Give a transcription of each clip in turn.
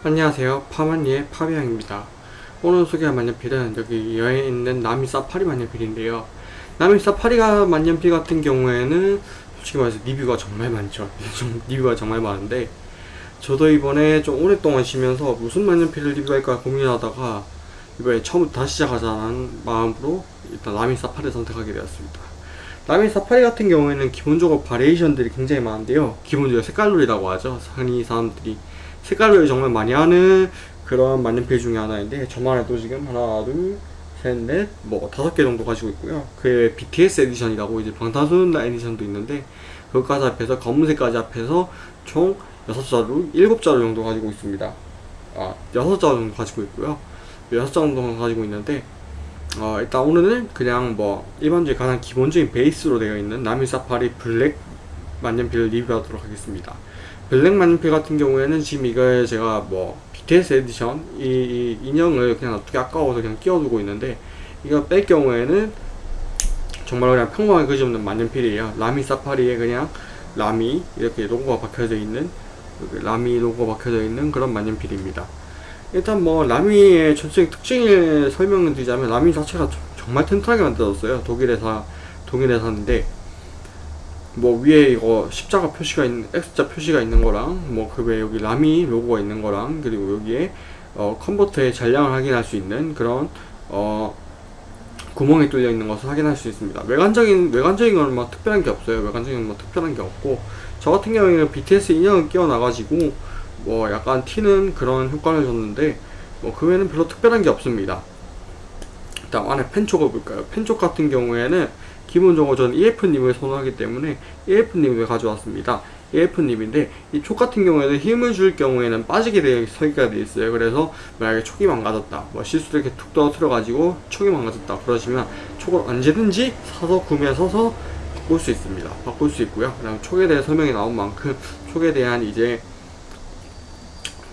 안녕하세요. 파마니의 파비앙입니다. 오늘 소개할 만년필은 여기 여에 있는 나미 사파리 만년필인데요. 나미 사파리가 만년필 같은 경우에는 솔직히 말해서 리뷰가 정말 많죠. 좀 리뷰가 정말 많은데 저도 이번에 좀 오랫동안 쉬면서 무슨 만년필을 리뷰할까 고민하다가 이번에 처음부터 다시 시작하자는 마음으로 일단 나미 사파리를 선택하게 되었습니다. 라미 사파리 같은 경우에는 기본적으로 바리에이션들이 굉장히 많은데요. 기본적으로 색깔놀이라고 하죠. 흔히 사람들이 색깔놀이 정말 많이 하는 그런 만년필 중에 하나인데 저만 해도 지금 하나 둘셋넷뭐 다섯 개 정도 가지고 있고요. 그 BTS 에디션이라고 이제 방탄소년단 에디션도 있는데 그것까지 합해서 검은색까지 합해서 총 6자루 7자루 정도 가지고 있습니다. 아 6자루 정도 가지고 있고요. 6자루 정도 가지고 있는데 어, 일단 오늘은 그냥 뭐 일반적인 가장 기본적인 베이스로 되어 있는 라미 사파리 블랙 만년필을 리뷰하도록 하겠습니다 블랙 만년필 같은 경우에는 지금 이걸 제가 뭐 BTS 에디션 이, 이 인형을 그냥 어떻게 아까워서 그냥 끼워두고 있는데 이거 뺄 경우에는 정말 그냥 평범하게 그지없는 만년필이에요. 라미 사파리에 그냥 라미 이렇게 로고가 박혀져 있는 라미 로고가 박혀져 있는 그런 만년필입니다. 일단 뭐 라미의 전체적 특징을 설명을 드리자면 라미 자체가 정말 튼튼하게 만들어졌어요. 독일 회사 독일 회사인데 뭐 위에 이거 십자가 표시가 있는 X자 표시가 있는 거랑 뭐 그 외에 여기 라미 로고가 있는 거랑 그리고 여기에 어 컨버터의 잔량을 확인할 수 있는 그런 어 구멍이 뚫려 있는 것을 확인할 수 있습니다. 외관적인 외관적인 건 뭐 특별한 게 없어요. 외관적인 건 뭐 특별한 게 없고 저 같은 경우에는 BTS 인형을 끼워 놔가지고 뭐 약간 튀는 그런 효과를 줬는데 뭐 그 외에는 별로 특별한 게 없습니다 일단 안에 펜촉을 볼까요? 펜촉 같은 경우에는 기본적으로 저는 EF님을 선호하기 때문에 EF님을 가져왔습니다. EF님인데 이 촉 같은 경우에는 힘을 줄 경우에는 빠지게 되어 설계가 되어 있어요. 그래서 만약에 촉이 망가졌다 뭐 실수로 이렇게 툭 떨어뜨려 가지고 촉이 망가졌다 그러시면 촉을 언제든지 사서 구매해서 바꿀 수 있습니다. 바꿀 수 있고요. 그다음 촉에 대해 설명이 나온 만큼 촉에 대한 이제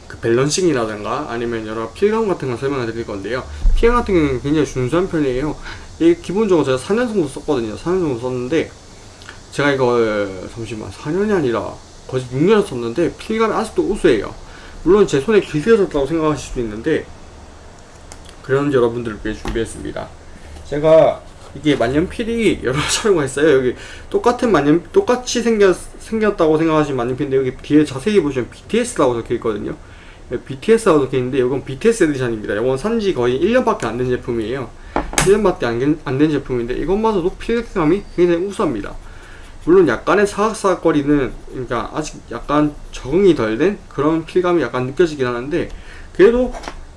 그 밸런싱이라든가 아니면 여러 필감 같은 걸 설명을 드릴 건데요. 필감 같은 경우는 굉장히 준수한 편이에요. 이 기본적으로 제가 4년 정도 썼거든요. 4년 정도 썼는데 제가 이걸 잠시만 4년이 아니라 거의 6년을 썼는데 필감이 아직도 우수해요. 물론 제 손에 길들여졌다고 생각하실 수도 있는데 그런지 여러분들을 위해 준비했습니다. 제가 이게 만년필이 여러 촬영을 했어요. 여기 똑같은 만년 똑같이 생겼, 생겼다고 생각하시는 만년필인데 여기 뒤에 자세히 보시면 BTS라고 적혀 있거든요. BTS라고 적혀 있는데 이건 BTS 에디션입니다. 이건 산지 거의 1년밖에 안 된 제품이에요. 1년밖에 안된 제품인데 이것마저도 필감이 굉장히 우수합니다. 물론 약간의 사각사각거리는 그러니까 아직 약간 적응이 덜 된 그런 필감이 약간 느껴지긴 하는데 그래도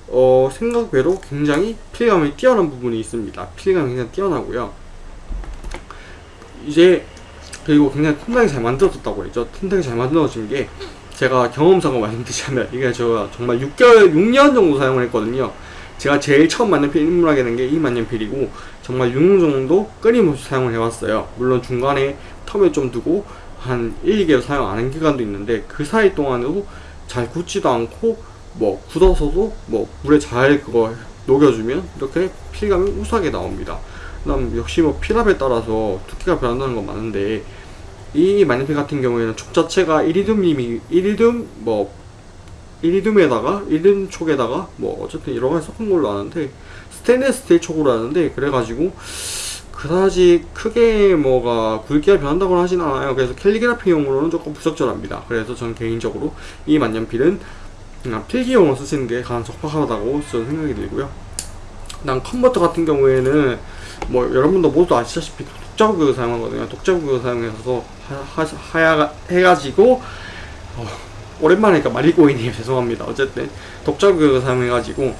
어, 생각외로 굉장히 필감이 뛰어난 부분이 있습니다. 필감이 굉장히 뛰어나고요. 이제 그리고 굉장히 튼튼하게 잘 만들어졌다고 했죠. 튼튼하게 잘 만들어진 게 제가 경험상으로 말씀드리자면 이게 제가 정말 6개월 6년 정도 사용을 했거든요. 제가 제일 처음 만년필 입문하게 된 게 이 만년필이고 정말 6년 정도 끊임없이 사용을 해왔어요. 물론 중간에 텀을 좀 두고 한 1, 2개월 사용 안 한 기간도 있는데 그 사이 동안에도 잘 굳지도 않고 뭐 굳어서도 뭐 물에 잘 그거 녹여주면 이렇게 필감이 우수하게 나옵니다 그 다음 역시 뭐 필압에 따라서 두께가 변한다는 건 많은데 이 만년필 같은 경우에는 촉 자체가 이리듐님이 이리듐 뭐 이리듐에다가 이리듐 촉에다가 뭐 어쨌든 여러 가지 섞은 걸로 아는데 스테인레스 스틸 촉으로 아는데 그래가지고 그다지 크게 뭐가 굵기가 변한다고는 하진 않아요. 그래서 캘리그라피용으로는 조금 부적절합니다. 그래서 저는 개인적으로 이 만년필은 그냥 필기용으로 쓰시는 게 가장 적합하다고 저는 생각이 들고요 난 컨버터 같은 경우에는 뭐 여러분도 모두 아시다시피 독자규격을 사용하거든요. 독자규격을 사용해서 하, 하, 해가지고 어, 오랜만에 그러니까 말이 꼬이네요. 죄송합니다. 어쨌든 독자규격을 사용해가지고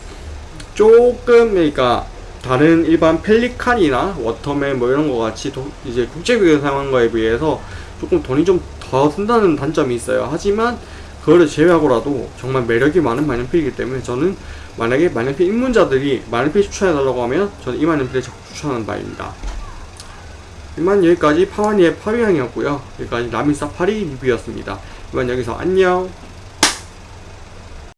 조금 그러니까 다른 일반 펠리칸이나 워터맨 뭐 이런 거 같이 도, 이제 국제규격을 사용한 거에 비해서 조금 돈이 좀 더 든다는 단점이 있어요. 하지만 그거를 제외하고라도 정말 매력이 많은 만년필이기 때문에 저는 만약에 만년필 입문자들이 만년필 추천해달라고 하면 저는 이 만년필을 적극 추천하는 바입니다. 이만 여기까지 파와니의 파리향이었고요. 여기까지 라미 사파리 리뷰였습니다. 이만 여기서 안녕